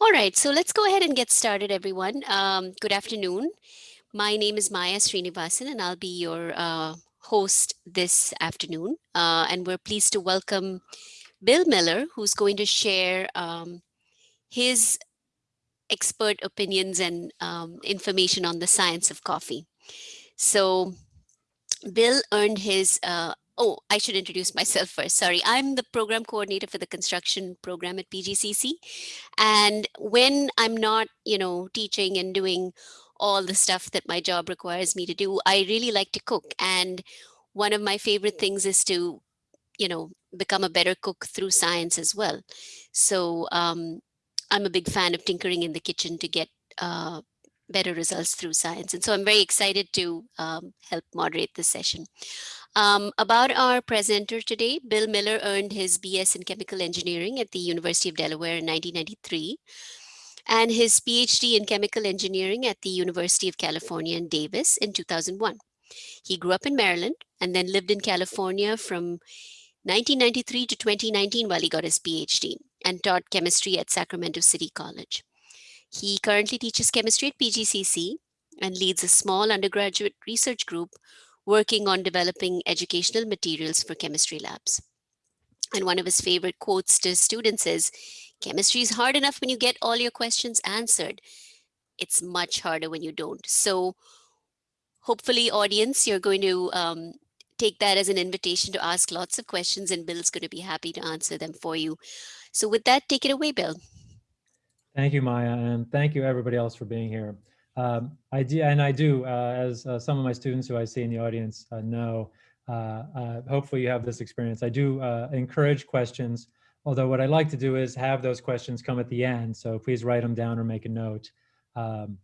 All right, so let's go ahead and get started, everyone. Um, good afternoon. My name is Maya Srinivasan, and I'll be your uh, host this afternoon. Uh, and we're pleased to welcome Bill Miller, who's going to share um, his expert opinions and um, information on the science of coffee. So Bill earned his uh, oh, I should introduce myself first. Sorry, I'm the program coordinator for the construction program at PGCC. And when I'm not, you know, teaching and doing all the stuff that my job requires me to do, I really like to cook. And one of my favorite things is to, you know, become a better cook through science as well. So um, I'm a big fan of tinkering in the kitchen to get uh, better results through science. And so I'm very excited to um, help moderate this session. Um, about our presenter today, Bill Miller earned his BS in chemical engineering at the University of Delaware in 1993 and his PhD in chemical engineering at the University of California in Davis in 2001. He grew up in Maryland and then lived in California from 1993 to 2019 while he got his PhD and taught chemistry at Sacramento City College. He currently teaches chemistry at PGCC and leads a small undergraduate research group working on developing educational materials for chemistry labs. And one of his favorite quotes to students is, chemistry is hard enough when you get all your questions answered. It's much harder when you don't. So hopefully audience, you're going to um, take that as an invitation to ask lots of questions and Bill's going to be happy to answer them for you. So with that, take it away, Bill. Thank you, Maya, and thank you everybody else for being here. Um, I do, and I do, uh, as uh, some of my students who I see in the audience uh, know, uh, uh, hopefully you have this experience. I do uh, encourage questions, although what I like to do is have those questions come at the end. So please write them down or make a note, um,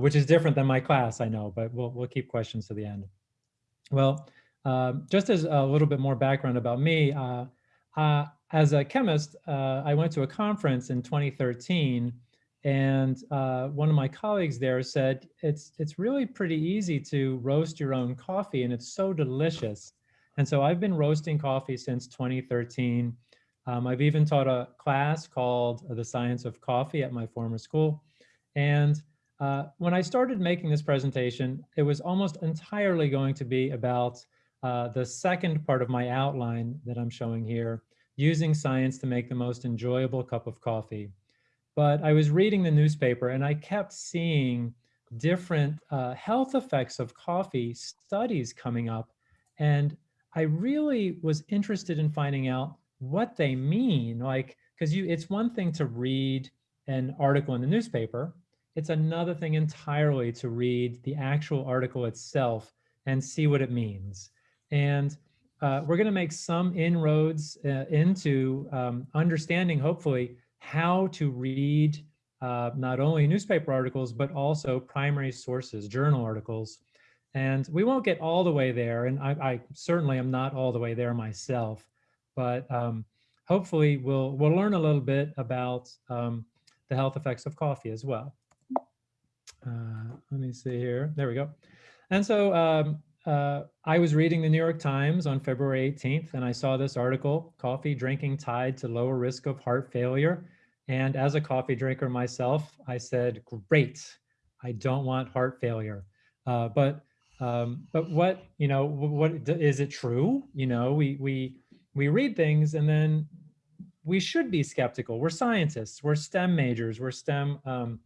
which is different than my class, I know, but we'll, we'll keep questions to the end. Well, um, just as a little bit more background about me, as a chemist, I went to a conference in 2013 and uh, one of my colleagues there said, it's, it's really pretty easy to roast your own coffee and it's so delicious. And so I've been roasting coffee since 2013. Um, I've even taught a class called The Science of Coffee at my former school. And uh, when I started making this presentation, it was almost entirely going to be about uh, the second part of my outline that I'm showing here, using science to make the most enjoyable cup of coffee but I was reading the newspaper and I kept seeing different uh, health effects of coffee studies coming up. And I really was interested in finding out what they mean. Like, because you, it's one thing to read an article in the newspaper. It's another thing entirely to read the actual article itself and see what it means. And uh, we're going to make some inroads uh, into um, understanding, hopefully, how to read uh, not only newspaper articles, but also primary sources, journal articles. And we won't get all the way there, and I, I certainly am not all the way there myself, but um, hopefully we'll, we'll learn a little bit about um, the health effects of coffee as well. Uh, let me see here, there we go. And so um, uh, I was reading the New York Times on February 18th, and I saw this article, Coffee Drinking Tied to Lower Risk of Heart Failure. And as a coffee drinker myself, I said, great, I don't want heart failure. Uh, but um, but what, you know, what is it true? You know, we, we, we read things and then we should be skeptical. We're scientists, we're STEM majors, we're STEM um,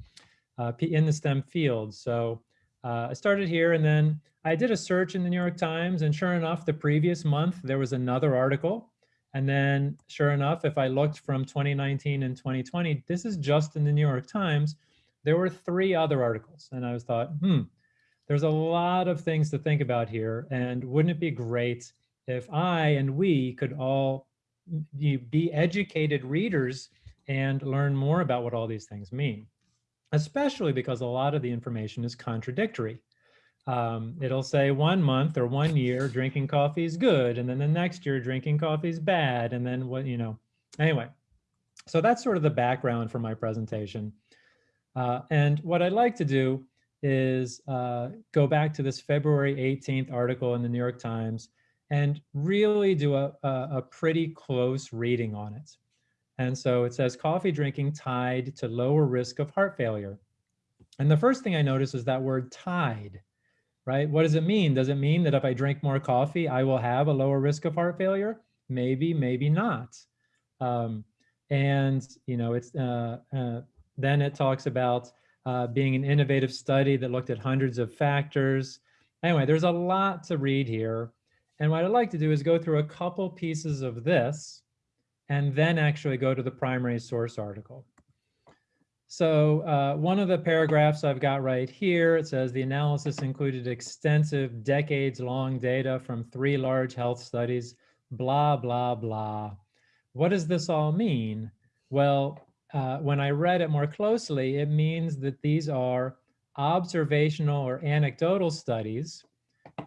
uh, in the STEM field. So uh, I started here and then I did a search in the New York Times and sure enough, the previous month, there was another article and then sure enough, if I looked from 2019 and 2020, this is just in the New York Times, there were three other articles. And I was thought, hmm, there's a lot of things to think about here. And wouldn't it be great if I and we could all be educated readers and learn more about what all these things mean, especially because a lot of the information is contradictory. Um, it'll say one month or one year drinking coffee is good, and then the next year drinking coffee is bad, and then what, you know, anyway. So that's sort of the background for my presentation. Uh, and what I'd like to do is uh, go back to this February 18th article in the New York Times and really do a, a, a pretty close reading on it. And so it says coffee drinking tied to lower risk of heart failure. And the first thing I notice is that word tied, right? What does it mean? Does it mean that if I drink more coffee, I will have a lower risk of heart failure? Maybe, maybe not. Um, and, you know, it's uh, uh, then it talks about uh, being an innovative study that looked at hundreds of factors. Anyway, there's a lot to read here. And what I'd like to do is go through a couple pieces of this and then actually go to the primary source article. So uh, one of the paragraphs I've got right here, it says the analysis included extensive decades long data from three large health studies, blah, blah, blah. What does this all mean? Well, uh, when I read it more closely, it means that these are observational or anecdotal studies,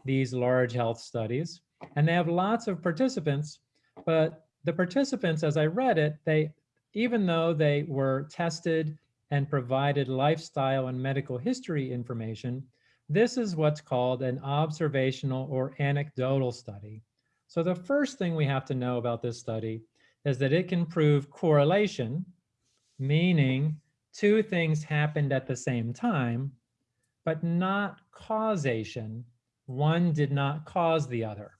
these large health studies, and they have lots of participants, but the participants, as I read it, they, even though they were tested and provided lifestyle and medical history information, this is what's called an observational or anecdotal study. So the first thing we have to know about this study is that it can prove correlation, meaning two things happened at the same time, but not causation. One did not cause the other.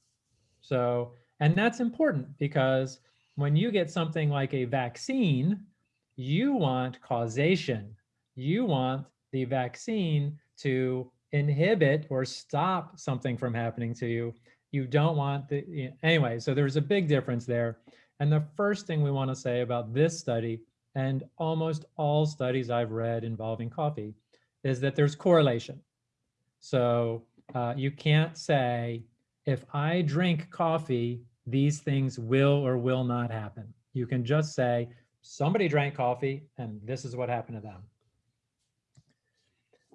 So, and that's important because when you get something like a vaccine, you want causation. You want the vaccine to inhibit or stop something from happening to you. You don't want the, anyway, so there's a big difference there. And the first thing we want to say about this study and almost all studies I've read involving coffee is that there's correlation. So uh, you can't say, if I drink coffee, these things will or will not happen. You can just say, somebody drank coffee and this is what happened to them.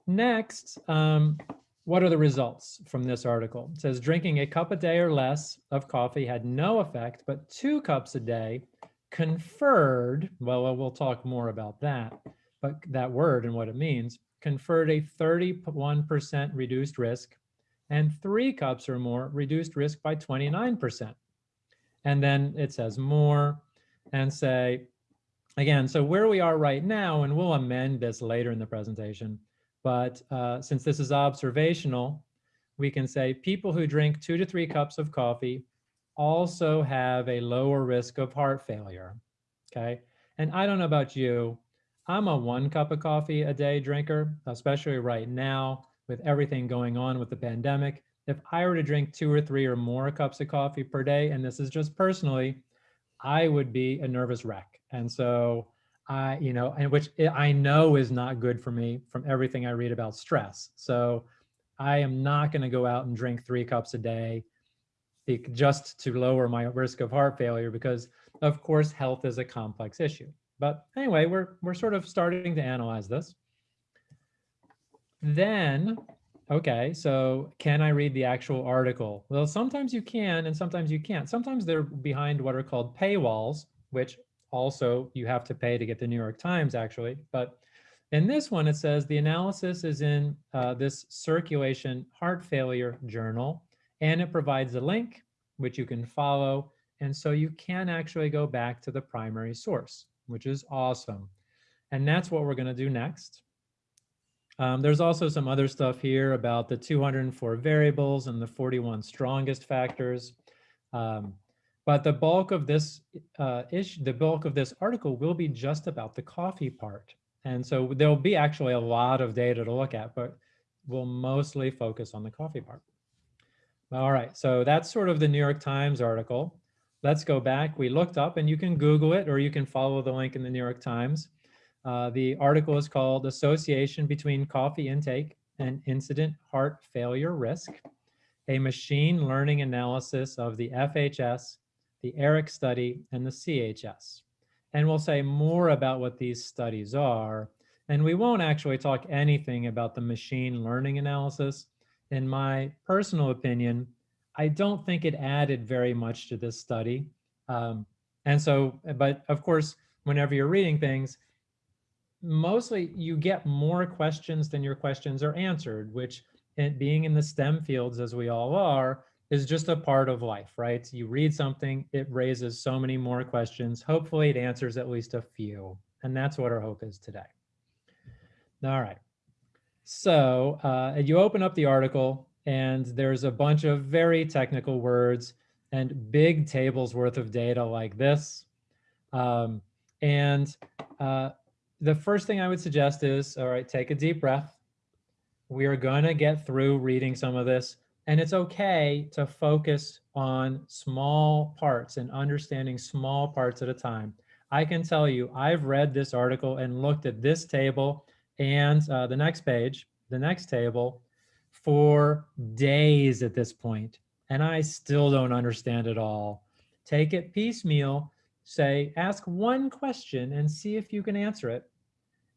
Next, um, what are the results from this article? It says drinking a cup a day or less of coffee had no effect, but two cups a day conferred, well, we'll talk more about that, but that word and what it means, conferred a 31% reduced risk and three cups or more reduced risk by 29%. And then it says more and say, again, so where we are right now, and we'll amend this later in the presentation, but uh, since this is observational, we can say people who drink two to three cups of coffee also have a lower risk of heart failure, okay? And I don't know about you, I'm a one cup of coffee a day drinker, especially right now with everything going on with the pandemic. If I were to drink two or three or more cups of coffee per day, and this is just personally, I would be a nervous wreck. And so I, you know, and which I know is not good for me from everything I read about stress. So I am not going to go out and drink three cups a day just to lower my risk of heart failure because of course health is a complex issue. But anyway, we're, we're sort of starting to analyze this. Then, okay, so can I read the actual article? Well, sometimes you can and sometimes you can't. Sometimes they're behind what are called paywalls, which also you have to pay to get the New York Times actually. But in this one, it says the analysis is in uh, this circulation heart failure journal, and it provides a link which you can follow. And so you can actually go back to the primary source, which is awesome. And that's what we're going to do next. Um, there's also some other stuff here about the 204 variables and the 41 strongest factors. Um, but the bulk of this uh, issue, the bulk of this article will be just about the coffee part. And so there'll be actually a lot of data to look at, but we'll mostly focus on the coffee part. All right, so that's sort of the New York Times article. Let's go back. We looked up and you can Google it or you can follow the link in the New York Times. Uh, the article is called Association Between Coffee Intake and Incident Heart Failure Risk, a machine learning analysis of the FHS the ARIC study, and the CHS. And we'll say more about what these studies are. And we won't actually talk anything about the machine learning analysis. In my personal opinion, I don't think it added very much to this study. Um, and so, but of course, whenever you're reading things, mostly you get more questions than your questions are answered, which being in the STEM fields as we all are, is just a part of life, right? You read something, it raises so many more questions. Hopefully it answers at least a few. And that's what our hope is today. All right. So uh, you open up the article and there's a bunch of very technical words and big tables worth of data like this. Um, and uh, the first thing I would suggest is, all right, take a deep breath. We are gonna get through reading some of this and it's okay to focus on small parts and understanding small parts at a time. I can tell you, I've read this article and looked at this table and uh, the next page, the next table, for days at this point, and I still don't understand it all. Take it piecemeal, say, ask one question and see if you can answer it,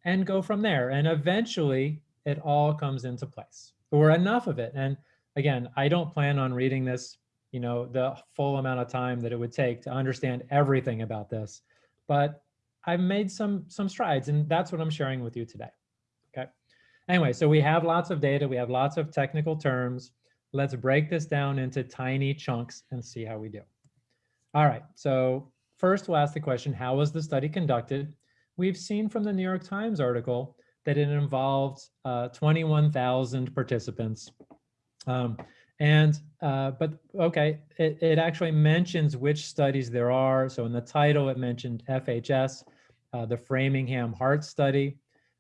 and go from there. And eventually, it all comes into place, or enough of it. And again, I don't plan on reading this, you know, the full amount of time that it would take to understand everything about this, but I've made some some strides, and that's what I'm sharing with you today. Okay. Anyway, so we have lots of data, we have lots of technical terms. Let's break this down into tiny chunks and see how we do. All right, so first we'll ask the question, how was the study conducted? We've seen from the New York Times article that it involved uh, 21,000 participants. Um, and, uh, but okay, it, it actually mentions which studies there are. So in the title, it mentioned FHS, uh, the Framingham Heart Study,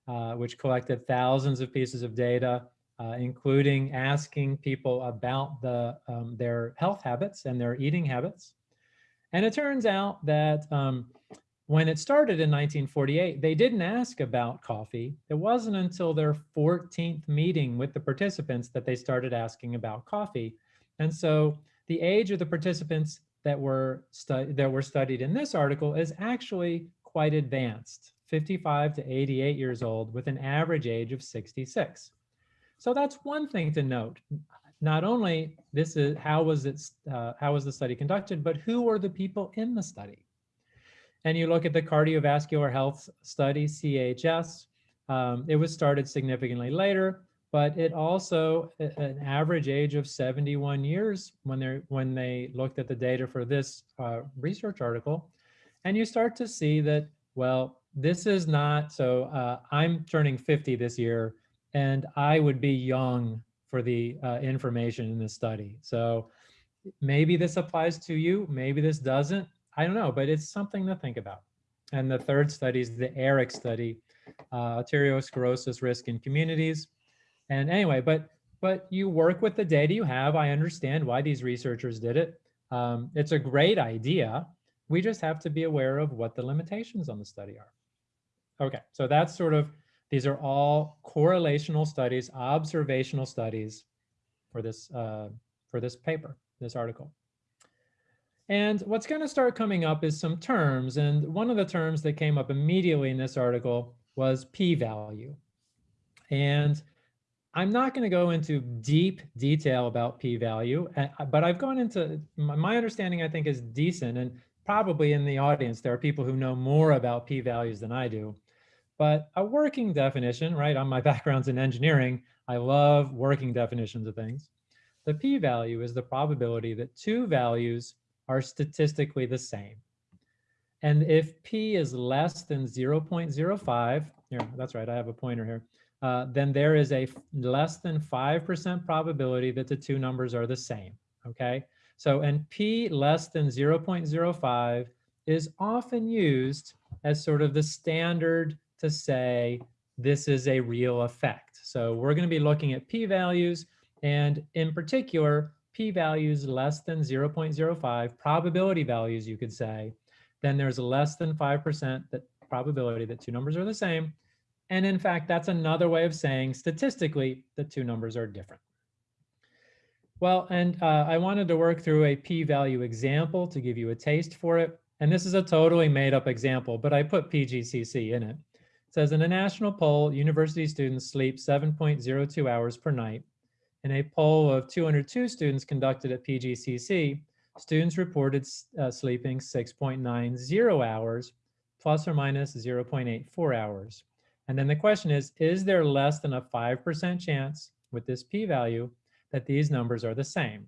uh, which collected thousands of pieces of data, uh, including asking people about the, um, their health habits and their eating habits. And it turns out that um, when it started in 1948, they didn't ask about coffee. It wasn't until their 14th meeting with the participants that they started asking about coffee. And so the age of the participants that were, that were studied in this article is actually quite advanced, 55 to 88 years old with an average age of 66. So that's one thing to note. Not only this is how was it uh, how was the study conducted, but who were the people in the study? and you look at the cardiovascular health study, CHS, um, it was started significantly later, but it also an average age of 71 years when they when they looked at the data for this uh, research article, and you start to see that well, this is not so. Uh, I'm turning 50 this year, and I would be young for the uh, information in this study. So maybe this applies to you, maybe this doesn't. I don't know, but it's something to think about. And the third study is the ARIC study, uh, arteriosclerosis risk in communities. And anyway, but but you work with the data you have. I understand why these researchers did it. Um, it's a great idea. We just have to be aware of what the limitations on the study are. Okay, so that's sort of, these are all correlational studies, observational studies for this, uh, for this paper, this article. And what's going to start coming up is some terms. And one of the terms that came up immediately in this article was p-value. And I'm not going to go into deep detail about p-value, but I've gone into, my understanding I think is decent and probably in the audience there are people who know more about p-values than I do. But a working definition, right, on my background's in engineering, I love working definitions of things. The p-value is the probability that two values are statistically the same. And if p is less than 0.05, here, that's right, I have a pointer here, uh, then there is a less than 5% probability that the two numbers are the same, okay? So, and p less than 0.05 is often used as sort of the standard to say this is a real effect. So we're gonna be looking at p-values and in particular, p-values less than 0.05, probability values, you could say, then there's less than 5% that probability that two numbers are the same. And in fact, that's another way of saying statistically the two numbers are different. Well, and uh, I wanted to work through a p-value example to give you a taste for it. And this is a totally made up example, but I put PGCC in it. Says in a national poll, university students sleep 7.02 hours per night in a poll of 202 students conducted at PGCC, students reported uh, sleeping 6.90 hours, plus or minus 0.84 hours. And then the question is, is there less than a 5% chance with this p-value that these numbers are the same?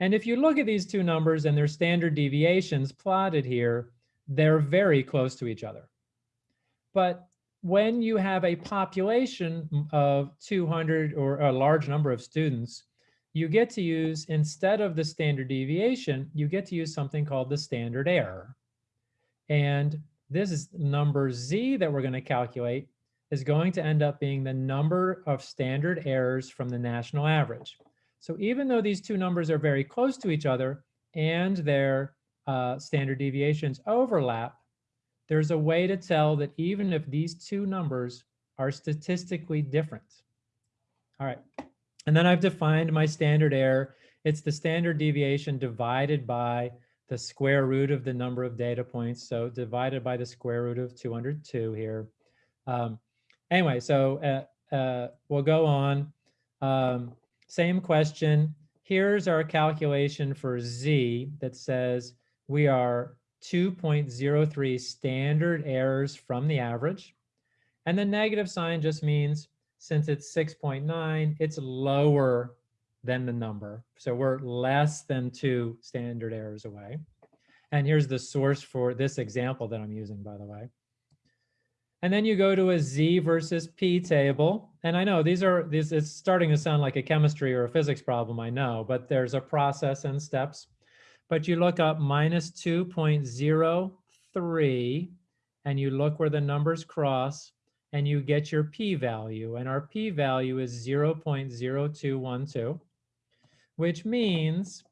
And if you look at these two numbers and their standard deviations plotted here, they're very close to each other. But when you have a population of 200 or a large number of students, you get to use, instead of the standard deviation, you get to use something called the standard error. And this is number Z that we're going to calculate is going to end up being the number of standard errors from the national average. So even though these two numbers are very close to each other and their uh, standard deviations overlap, there's a way to tell that even if these two numbers are statistically different. All right, and then I've defined my standard error. It's the standard deviation divided by the square root of the number of data points. So divided by the square root of 202 here. Um, anyway, so uh, uh, we'll go on. Um, same question. Here's our calculation for Z that says we are 2.03 standard errors from the average. And the negative sign just means since it's 6.9, it's lower than the number. So we're less than two standard errors away. And here's the source for this example that I'm using, by the way. And then you go to a Z versus P table. And I know these are, these, it's starting to sound like a chemistry or a physics problem, I know, but there's a process and steps. But you look up minus 2.03 and you look where the numbers cross and you get your p-value. And our p-value is 0.0212, which means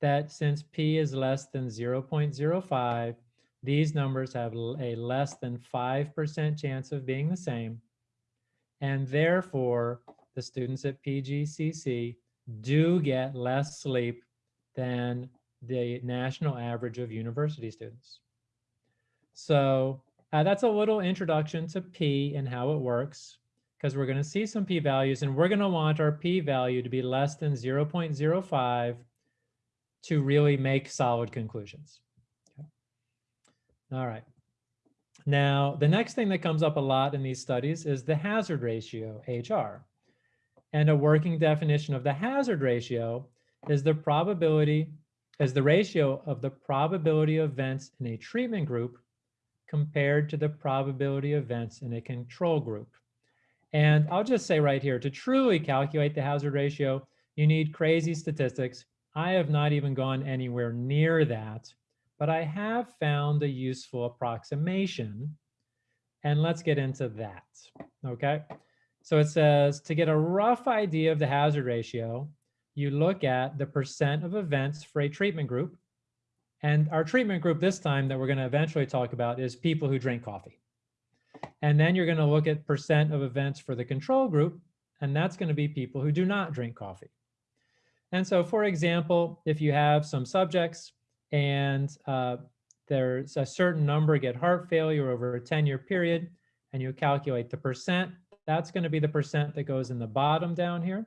that since p is less than 0.05, these numbers have a less than 5% chance of being the same. And therefore, the students at PGCC do get less sleep than the national average of university students. So uh, that's a little introduction to P and how it works, because we're going to see some p-values, and we're going to want our p-value to be less than 0.05 to really make solid conclusions. Okay. All right. Now, the next thing that comes up a lot in these studies is the hazard ratio, HR. And a working definition of the hazard ratio is the probability, is the ratio of the probability of events in a treatment group compared to the probability of events in a control group. And I'll just say right here, to truly calculate the hazard ratio, you need crazy statistics. I have not even gone anywhere near that, but I have found a useful approximation. And let's get into that, okay? So it says to get a rough idea of the hazard ratio, you look at the percent of events for a treatment group and our treatment group this time that we're going to eventually talk about is people who drink coffee. And then you're going to look at percent of events for the control group, and that's going to be people who do not drink coffee. And so, for example, if you have some subjects and uh, there's a certain number get heart failure over a 10 year period, and you calculate the percent, that's going to be the percent that goes in the bottom down here.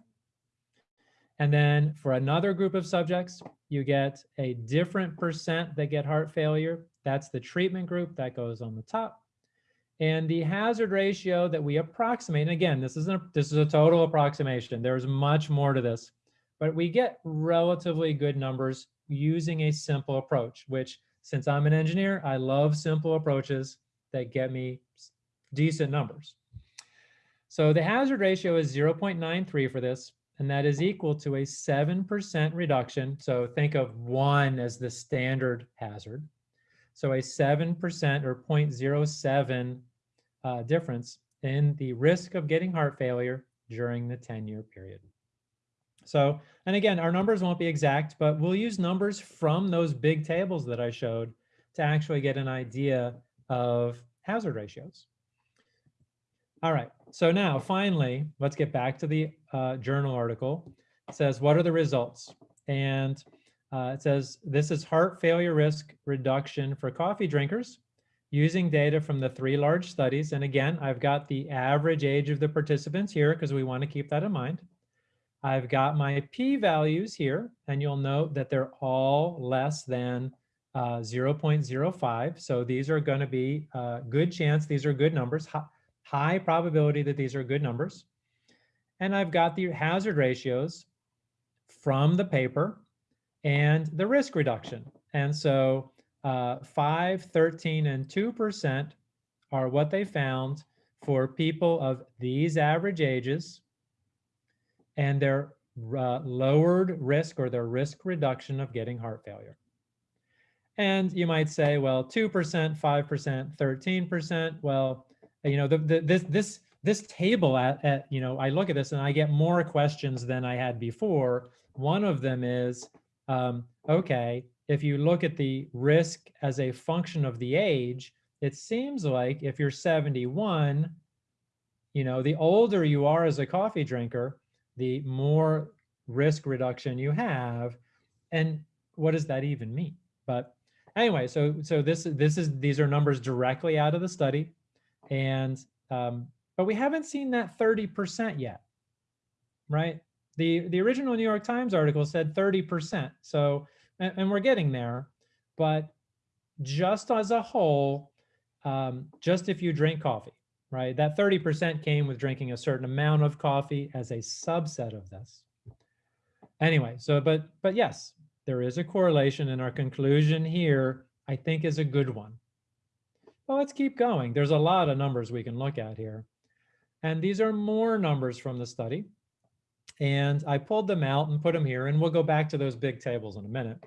And then for another group of subjects, you get a different percent that get heart failure. That's the treatment group that goes on the top. And the hazard ratio that we approximate, and again, this is, a, this is a total approximation. There's much more to this, but we get relatively good numbers using a simple approach, which since I'm an engineer, I love simple approaches that get me decent numbers. So the hazard ratio is 0.93 for this and that is equal to a 7% reduction. So think of one as the standard hazard. So a 7% or 0.07 uh, difference in the risk of getting heart failure during the 10-year period. So, and again, our numbers won't be exact, but we'll use numbers from those big tables that I showed to actually get an idea of hazard ratios. All right, so now finally, let's get back to the uh, journal article. It says, what are the results? And uh, it says, this is heart failure risk reduction for coffee drinkers using data from the three large studies. And again, I've got the average age of the participants here because we want to keep that in mind. I've got my p-values here, and you'll note that they're all less than uh, 0.05. So these are going to be a uh, good chance. These are good numbers high probability that these are good numbers. And I've got the hazard ratios from the paper. and the risk reduction. And so uh, 5, 13, and 2% are what they found for people of these average ages and their uh, lowered risk or their risk reduction of getting heart failure. And you might say, well, 2%, 5%, 13%. Well, you know, the, the, this, this, this table at, at, you know, I look at this and I get more questions than I had before. One of them is, um, okay, if you look at the risk as a function of the age, it seems like if you're 71, you know, the older you are as a coffee drinker, the more risk reduction you have. And what does that even mean? But anyway, so so this this is these are numbers directly out of the study, and um, but we haven't seen that 30% yet, right? The the original New York Times article said 30%. So and, and we're getting there, but just as a whole, um, just if you drink coffee, right? That 30% came with drinking a certain amount of coffee as a subset of this. Anyway, so but but yes, there is a correlation and our conclusion here, I think is a good one. Well, let's keep going. There's a lot of numbers we can look at here. And these are more numbers from the study. And I pulled them out and put them here, and we'll go back to those big tables in a minute.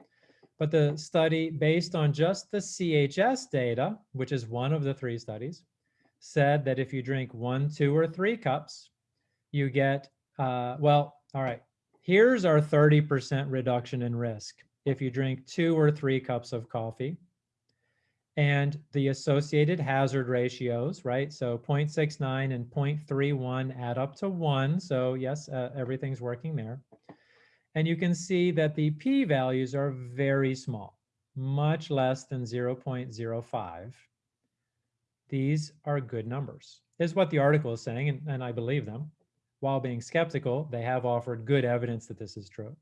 But the study, based on just the CHS data, which is one of the three studies, said that if you drink one, two, or three cups, you get, uh, well, all right, here's our 30% reduction in risk if you drink two or three cups of coffee. And the associated hazard ratios, right? So 0.69 and 0.31 add up to one. So yes, uh, everything's working there. And you can see that the p-values are very small, much less than 0.05. These are good numbers, is what the article is saying, and, and I believe them. While being skeptical, they have offered good evidence that this is true.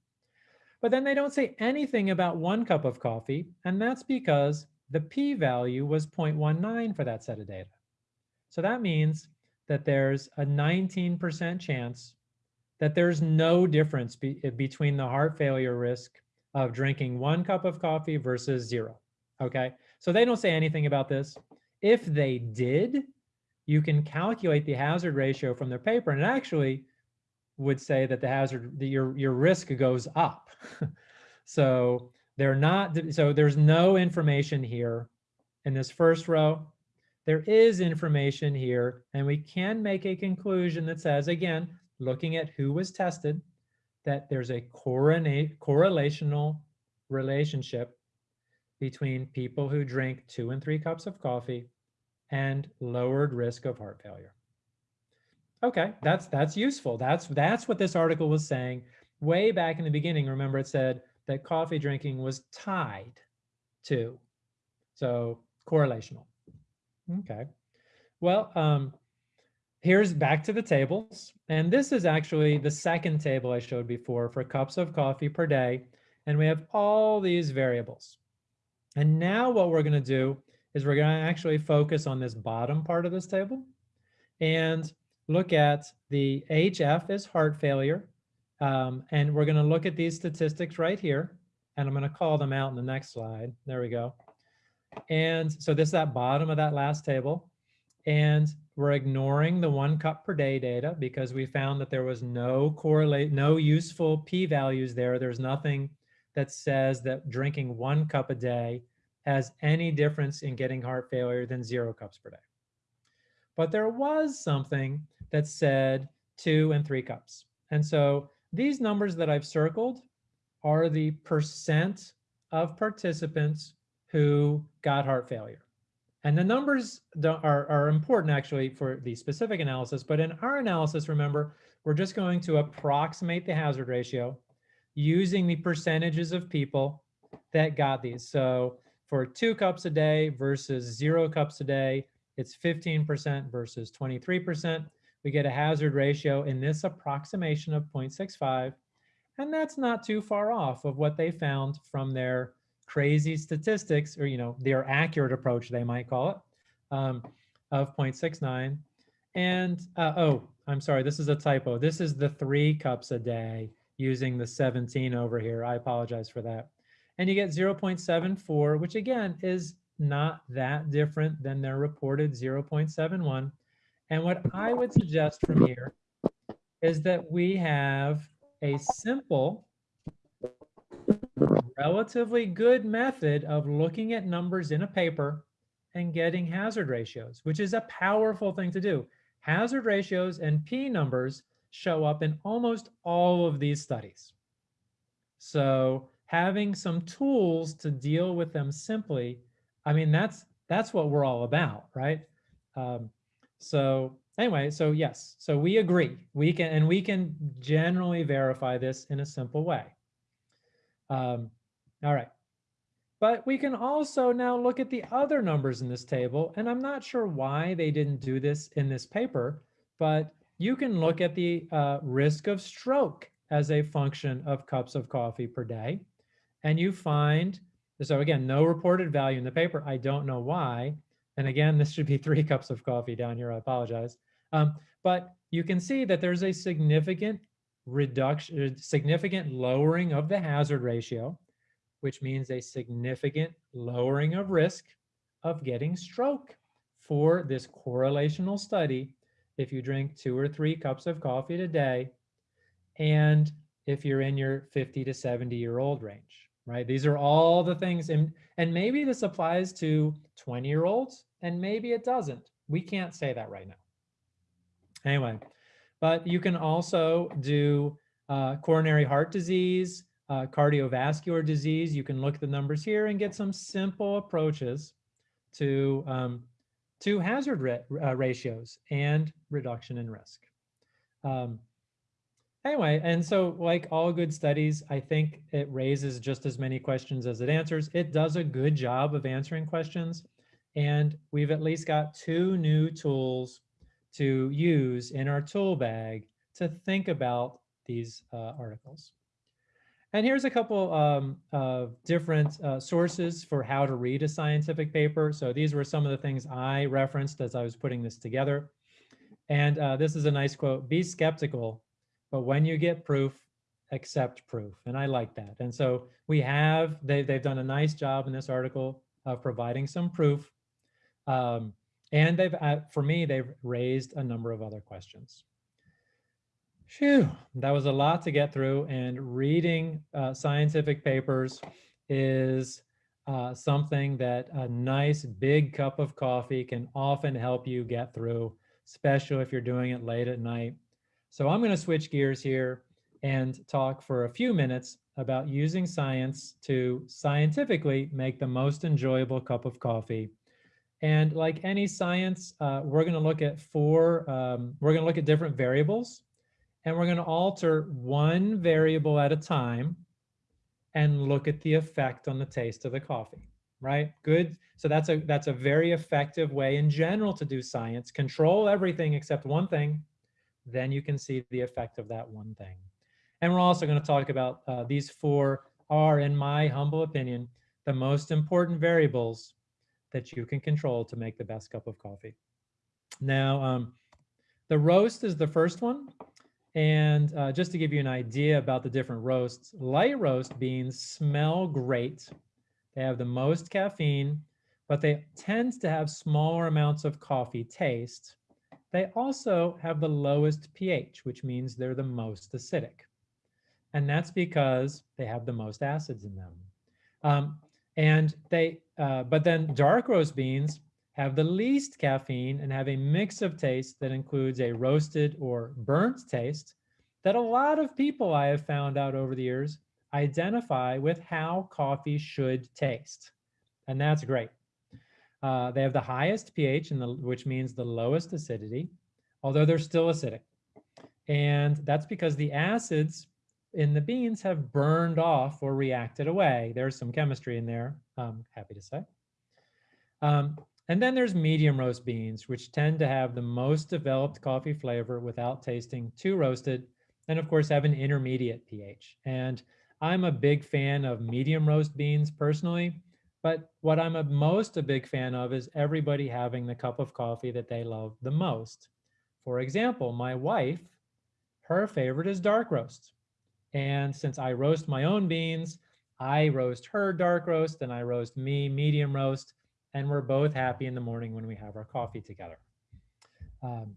But then they don't say anything about one cup of coffee, and that's because the p-value was 0.19 for that set of data. So that means that there's a 19% chance that there's no difference be, eh, between the heart failure risk of drinking one cup of coffee versus zero. Okay, so they don't say anything about this. If they did, you can calculate the hazard ratio from their paper and it actually would say that the hazard, the, your, your risk goes up. so they're not, so there's no information here in this first row. There is information here and we can make a conclusion that says, again, looking at who was tested, that there's a correlational relationship between people who drink two and three cups of coffee and lowered risk of heart failure. Okay, that's that's useful. That's that's what this article was saying way back in the beginning. Remember, it said that coffee drinking was tied to, so correlational. Okay, well, um, Here's back to the tables. And this is actually the second table I showed before for cups of coffee per day. And we have all these variables. And now what we're going to do is we're going to actually focus on this bottom part of this table and look at the HF is heart failure. Um, and we're going to look at these statistics right here. And I'm going to call them out in the next slide. There we go. And so this is that bottom of that last table. And we're ignoring the one cup per day data because we found that there was no correlate, no useful p-values there. There's nothing that says that drinking one cup a day has any difference in getting heart failure than zero cups per day. But there was something that said two and three cups. And so these numbers that I've circled are the percent of participants who got heart failure. And the numbers are, are important actually for the specific analysis, but in our analysis, remember, we're just going to approximate the hazard ratio using the percentages of people that got these. So for two cups a day versus zero cups a day, it's 15% versus 23%. We get a hazard ratio in this approximation of 0.65. And that's not too far off of what they found from their crazy statistics, or you know, their accurate approach, they might call it, um, of 0.69. And uh, oh, I'm sorry, this is a typo. This is the three cups a day. using the 17 over here. I apologize for that. And you get 0.74, which again is not that different than their reported 0.71. And what I would suggest from here is that we have a simple, relatively good method of looking at numbers in a paper and getting hazard ratios, which is a powerful thing to do. Hazard ratios and P numbers show up in almost all of these studies. So having some tools to deal with them simply, I mean, that's that's what we're all about, right? Um, so anyway, so yes, so we agree. We can, and we can generally verify this in a simple way. Um, all right. But we can also now look at the other numbers in this table, and I'm not sure why they didn't do this in this paper, but you can look at the uh, risk of stroke as a function of cups of coffee per day. And you find, so again, no reported value in the paper. I don't know why. And again, this should be three cups of coffee down here. I apologize. Um, but you can see that there's a significant reduction, significant lowering of the hazard ratio, which means a significant lowering of risk of getting stroke for this correlational study if you drink two or three cups of coffee a day and if you're in your 50 to 70 year old range, right? These are all the things, and, and maybe this applies to 20 year olds and maybe it doesn't. We can't say that right now. Anyway, but you can also do uh, coronary heart disease, uh, cardiovascular disease. You can look at the numbers here and get some simple approaches to um, to hazard uh, ratios and reduction in risk. Um, anyway, and so like all good studies, I think it raises just as many questions as it answers. It does a good job of answering questions. And we've at least got two new tools to use in our tool bag to think about these uh, articles. And here's a couple um, of different uh, sources for how to read a scientific paper. So these were some of the things I referenced as I was putting this together. And uh, this is a nice quote, be skeptical, but when you get proof, accept proof. And I like that. And so we have, they, they've done a nice job in this article of providing some proof. Um, and they've, uh, for me, they've raised a number of other questions. Phew, that was a lot to get through and reading uh, scientific papers is uh, something that a nice big cup of coffee can often help you get through, especially if you're doing it late at night. So I'm gonna switch gears here and talk for a few minutes about using science to scientifically make the most enjoyable cup of coffee. And like any science, uh, we're gonna look at four, um, we're gonna look at different variables and we're going to alter one variable at a time and look at the effect on the taste of the coffee right? Good. So that's a that's a very effective way in general to do science. Control everything except one thing then you can see the effect of that one thing and we're also going to talk about uh, these four are in my humble opinion the most important variables that you can control to make the best cup of coffee now um, the roast is the first one and uh, just to give you an idea about the different roasts, light roast beans smell great. They have the most caffeine, but they tend to have smaller amounts of coffee taste. They also have the lowest pH, which means they're the most acidic. And that's because they have the most acids in them. Um, and they, uh, but then dark roast beans have the least caffeine and have a mix of taste that includes a roasted or burnt taste that a lot of people I have found out over the years identify with how coffee should taste. And that's great. Uh, they have the highest pH, which means the lowest acidity, although they're still acidic. And that's because the acids in the beans have burned off or reacted away. There's some chemistry in there, I'm happy to say. Um, and then there's medium roast beans, which tend to have the most developed coffee flavor without tasting too roasted, and of course have an intermediate pH. And I'm a big fan of medium roast beans personally, but what I'm a most a big fan of is everybody having the cup of coffee that they love the most. For example, my wife, her favorite is dark roast. And since I roast my own beans, I roast her dark roast and I roast me medium roast. And we're both happy in the morning when we have our coffee together. Um,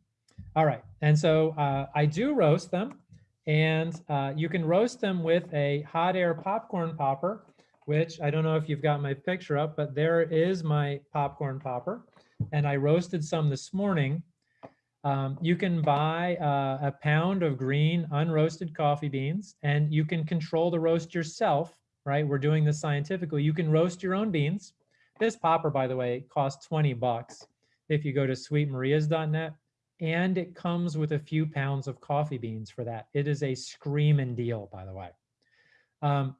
all right, and so uh, I do roast them and uh, you can roast them with a hot air popcorn popper, which I don't know if you've got my picture up, but there is my popcorn popper. And I roasted some this morning. Um, you can buy uh, a pound of green unroasted coffee beans and you can control the roast yourself, right? We're doing this scientifically. You can roast your own beans. This popper, by the way, costs 20 bucks. If you go to sweetmarias.net, and it comes with a few pounds of coffee beans for that. It is a screaming deal, by the way. Um,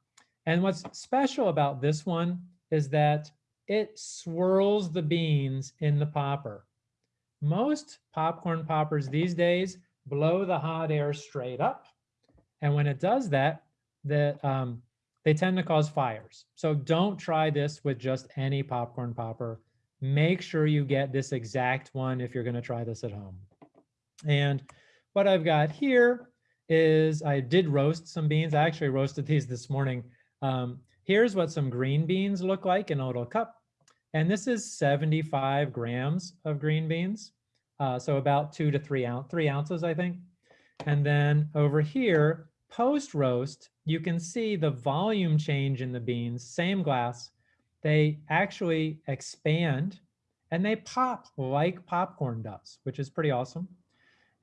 and what's special about this one is that it swirls the beans in the popper. Most popcorn poppers these days blow the hot air straight up. And when it does that, the, um, they tend to cause fires. So don't try this with just any popcorn popper make sure you get this exact one if you're going to try this at home. And what I've got here is I did roast some beans. I actually roasted these this morning. Um, here's what some green beans look like in a little cup. And this is 75 grams of green beans. Uh, so about two to three, ounce, three ounces, I think. And then over here, post roast, you can see the volume change in the beans, same glass, they actually expand and they pop like popcorn does, which is pretty awesome.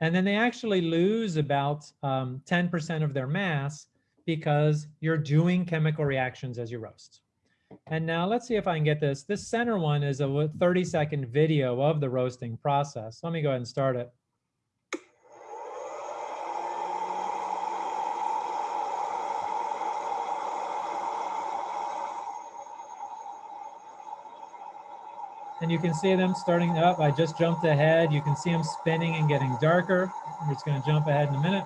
And then they actually lose about 10% um, of their mass because you're doing chemical reactions as you roast. And now let's see if I can get this. This center one is a 30 second video of the roasting process. Let me go ahead and start it. and you can see them starting up. I just jumped ahead. You can see them spinning and getting darker. We're just going to jump ahead in a minute.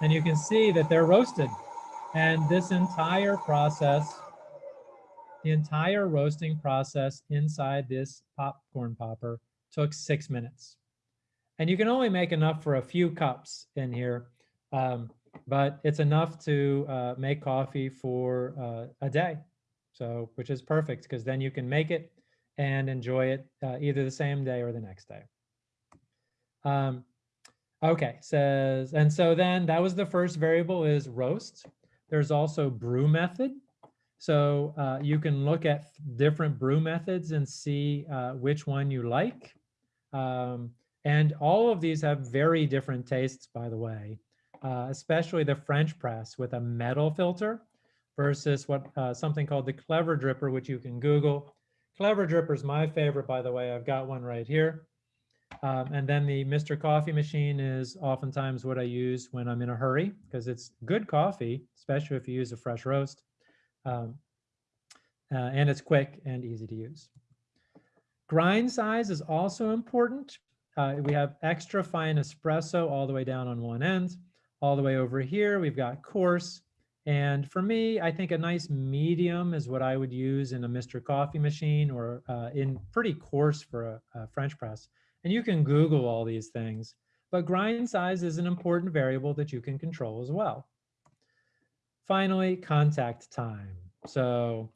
And you can see that they're roasted. And this entire process, the entire roasting process inside this popcorn popper took six minutes. And you can only make enough for a few cups in here. Um, but it's enough to uh, make coffee for uh, a day. So, which is perfect because then you can make it and enjoy it uh, either the same day or the next day. Um, okay, says, and so then that was the first variable is roast. There's also brew method. So uh, you can look at different brew methods and see uh, which one you like. Um, and all of these have very different tastes, by the way uh, especially the French press with a metal filter versus what uh, something called the Clever Dripper, which you can Google. Clever Dripper is my favorite, by the way. I've got one right here. Um, and then the Mr. Coffee machine is oftentimes what I use when I'm in a hurry because it's good coffee, especially if you use a fresh roast. Um, uh, and it's quick and easy to use. Grind size is also important. Uh, we have extra fine espresso all the way down on one end all the way over here, we've got coarse. And for me, I think a nice medium is what I would use in a Mr. Coffee machine or uh, in pretty coarse for a, a French press. And you can Google all these things, but grind size is an important variable that you can control as well. Finally, contact time. So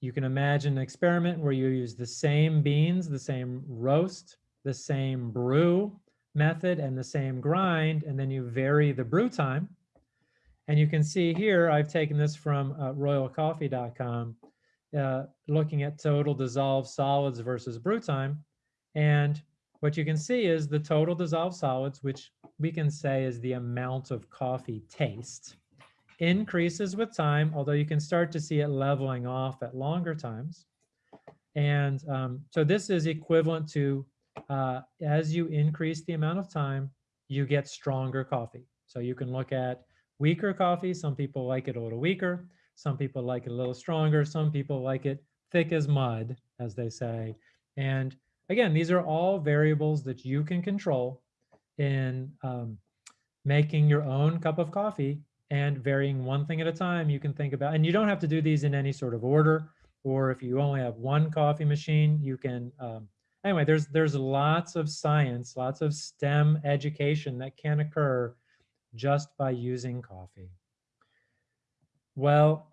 you can imagine an experiment where you use the same beans, the same roast, the same brew, method and the same grind, and then you vary the brew time. And you can see here, I've taken this from uh, royalcoffee.com, uh, looking at total dissolved solids versus brew time. And what you can see is the total dissolved solids, which we can say is the amount of coffee taste, increases with time, although you can start to see it leveling off at longer times. And um, so this is equivalent to uh, as you increase the amount of time, you get stronger coffee. So you can look at weaker coffee. Some people like it a little weaker. Some people like it a little stronger. Some people like it thick as mud, as they say. And again, these are all variables that you can control in um, making your own cup of coffee and varying one thing at a time you can think about. And you don't have to do these in any sort of order, or if you only have one coffee machine, you can um, anyway, there's there's lots of science, lots of STEM education that can occur just by using coffee. Well,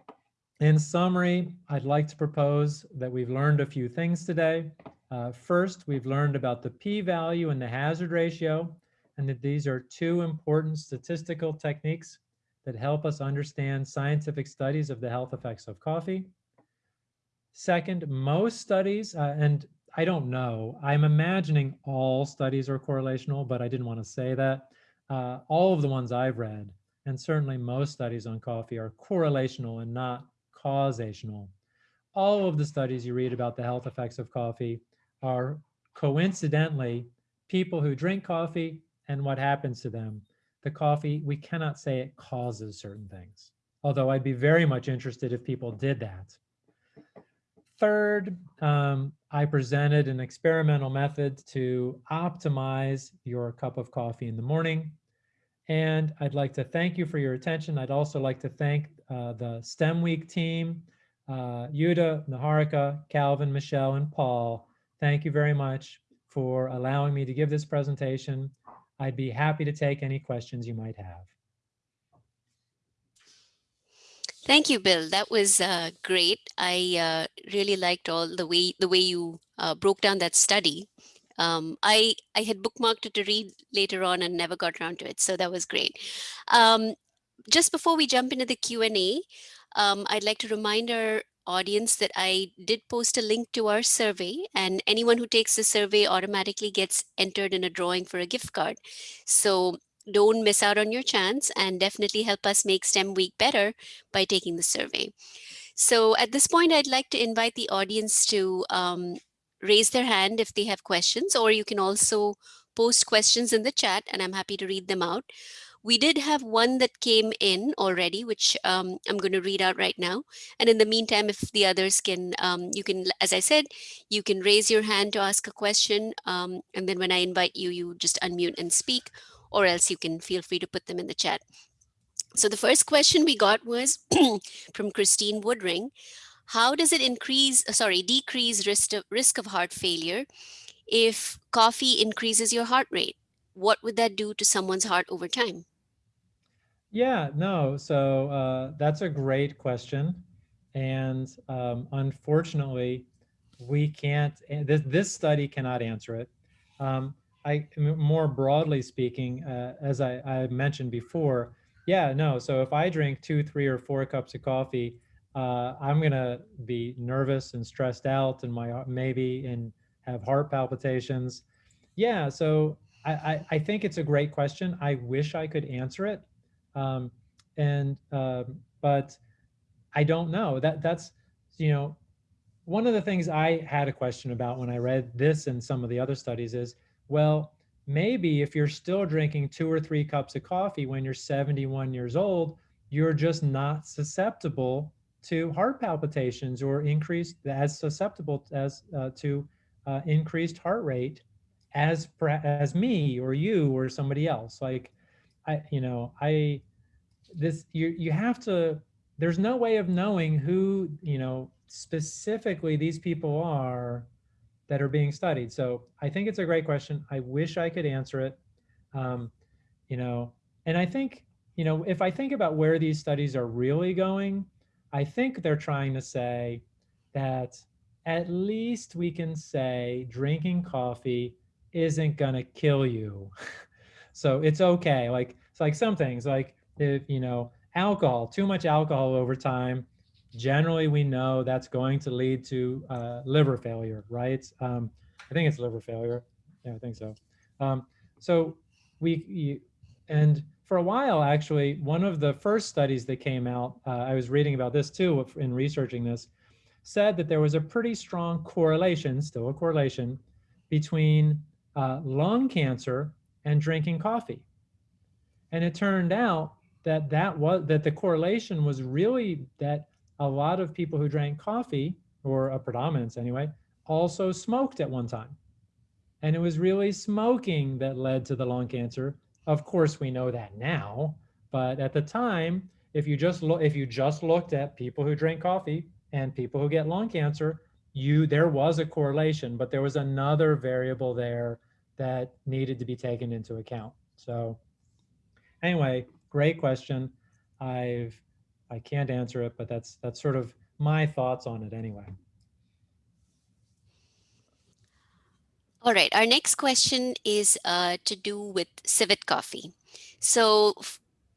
in summary, I'd like to propose that we've learned a few things today. Uh, first, we've learned about the p-value and the hazard ratio, and that these are two important statistical techniques that help us understand scientific studies of the health effects of coffee. Second, most studies, uh, and I don't know, I'm imagining all studies are correlational, but I didn't want to say that. Uh, all of the ones I've read, and certainly most studies on coffee are correlational and not causational. All of the studies you read about the health effects of coffee are coincidentally people who drink coffee and what happens to them. The coffee, we cannot say it causes certain things, although I'd be very much interested if people did that. Third, um, I presented an experimental method to optimize your cup of coffee in the morning. And I'd like to thank you for your attention. I'd also like to thank uh, the STEM Week team, uh, Yuda, Naharika, Calvin, Michelle, and Paul. Thank you very much for allowing me to give this presentation. I'd be happy to take any questions you might have. Thank you, Bill. That was uh, great. I uh, really liked all the way the way you uh, broke down that study. Um, I I had bookmarked it to read later on and never got around to it, so that was great. Um, just before we jump into the Q and A, um, I'd like to remind our audience that I did post a link to our survey and anyone who takes the survey automatically gets entered in a drawing for a gift card. So don't miss out on your chance and definitely help us make STEM week better by taking the survey. So at this point, I'd like to invite the audience to um, raise their hand if they have questions, or you can also post questions in the chat and I'm happy to read them out. We did have one that came in already, which um, I'm going to read out right now. And in the meantime, if the others can, um, you can, as I said, you can raise your hand to ask a question. Um, and then when I invite you, you just unmute and speak, or else you can feel free to put them in the chat. So the first question we got was from Christine Woodring. How does it increase, uh, sorry, decrease risk of, risk of heart failure if coffee increases your heart rate? What would that do to someone's heart over time? Yeah, no, so uh, that's a great question. And um, unfortunately, we can't, this, this study cannot answer it. Um, I more broadly speaking, uh, as I, I, mentioned before, yeah, no. So if I drink two, three, or four cups of coffee, uh, I'm gonna be nervous and stressed out, and my maybe and have heart palpitations. Yeah, so I, I, I think it's a great question. I wish I could answer it. Um, and um, but I don't know. That that's you know one of the things I had a question about when I read this and some of the other studies is well maybe if you're still drinking two or three cups of coffee when you're 71 years old you're just not susceptible to heart palpitations or increased as susceptible as uh, to uh, increased heart rate as as me or you or somebody else. Like I, you know, I, this, you, you have to, there's no way of knowing who, you know, specifically these people are that are being studied. So I think it's a great question. I wish I could answer it. Um, you know, and I think, you know, if I think about where these studies are really going, I think they're trying to say that at least we can say drinking coffee isn't going to kill you. So it's okay. Like it's like some things like if you know alcohol, too much alcohol over time, generally we know that's going to lead to uh, liver failure, right? Um, I think it's liver failure. Yeah, I think so. Um, so we and for a while actually, one of the first studies that came out, uh, I was reading about this too in researching this, said that there was a pretty strong correlation, still a correlation, between uh, lung cancer and drinking coffee. And it turned out that that was that the correlation was really that a lot of people who drank coffee, or a predominance anyway, also smoked at one time. And it was really smoking that led to the lung cancer. Of course, we know that now, but at the time, if you just look, if you just looked at people who drink coffee and people who get lung cancer, you there was a correlation, but there was another variable there that needed to be taken into account. So anyway, great question. I've I can't answer it, but that's that's sort of my thoughts on it anyway. All right, our next question is uh, to do with civet coffee. So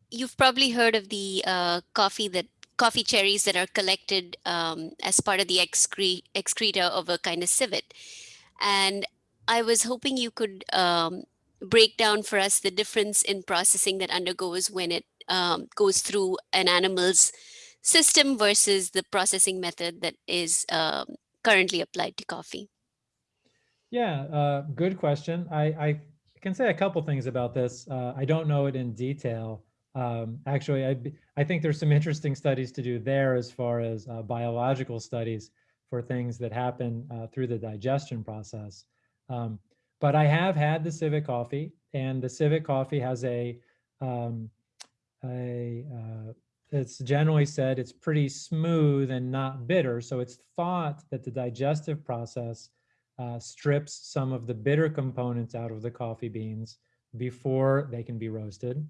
you've probably heard of the uh, coffee that coffee cherries that are collected um, as part of the excre excreta of a kind of civet. And I was hoping you could um, break down for us the difference in processing that undergoes when it um, goes through an animal's system versus the processing method that is um, currently applied to coffee? Yeah, uh, good question. I, I, can say a couple things about this. Uh, I don't know it in detail. Um, actually, I, I think there's some interesting studies to do there as far as uh, biological studies for things that happen uh, through the digestion process. Um, but I have had the civet coffee, and the civet coffee has a um, a uh, it's generally said it's pretty smooth and not bitter. So it's thought that the digestive process uh, strips some of the bitter components out of the coffee beans before they can be roasted.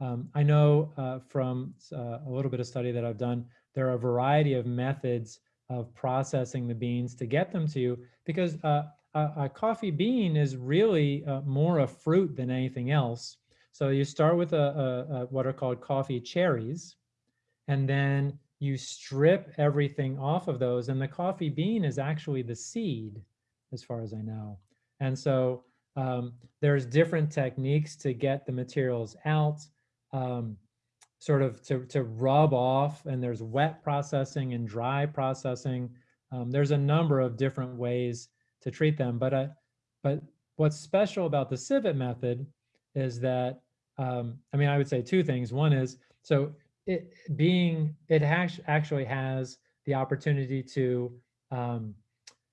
Um, I know uh, from uh, a little bit of study that I've done, there are a variety of methods of processing the beans to get them to you because uh, a, a, coffee bean is really uh, more a fruit than anything else. So you start with a, a, a, what are called coffee cherries, and then you strip everything off of those. And the coffee bean is actually the seed, as far as I know. And so um, there's different techniques to get the materials out, um, sort of to, to rub off, and there's wet processing and dry processing. Um, there's a number of different ways to treat them. But, uh, but what's special about the civet method is that um, I mean, I would say two things. One is, so it being, it actually has the opportunity to, um,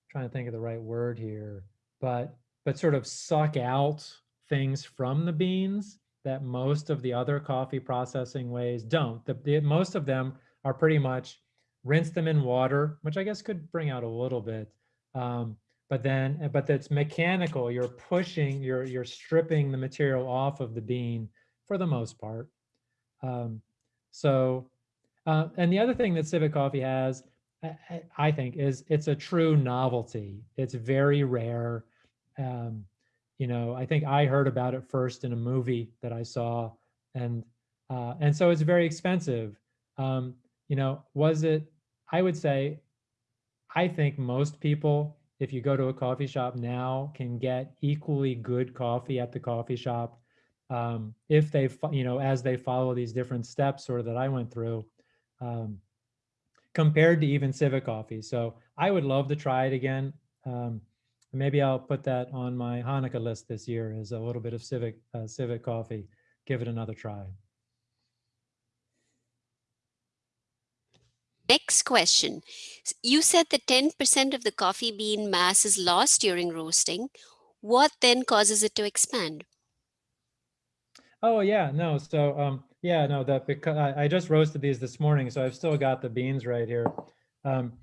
trying to think of the right word here, but, but sort of suck out things from the beans that most of the other coffee processing ways don't. The, the, most of them are pretty much rinse them in water, which I guess could bring out a little bit. Um, but then, but that's mechanical. You're pushing, you're, you're stripping the material off of the bean for the most part. Um, so, uh, and the other thing that Civet Coffee has, I, I, think, is it's a true novelty. It's very rare. Um, you know, I think I heard about it first in a movie that I saw, and uh, and so it's very expensive. Um, you know, was it? I would say, I think most people, if you go to a coffee shop now, can get equally good coffee at the coffee shop um, if they, you know, as they follow these different steps sort of that I went through, um, compared to even civet Coffee. So I would love to try it again. Um, maybe I'll put that on my Hanukkah list this year as a little bit of civet uh, Civet Coffee. Give it another try. Next question. You said that 10% of the coffee bean mass is lost during roasting. What then causes it to expand? Oh yeah, no. So um, yeah, no. That because I, I, just roasted these this morning, so I've still got the beans right here. Um,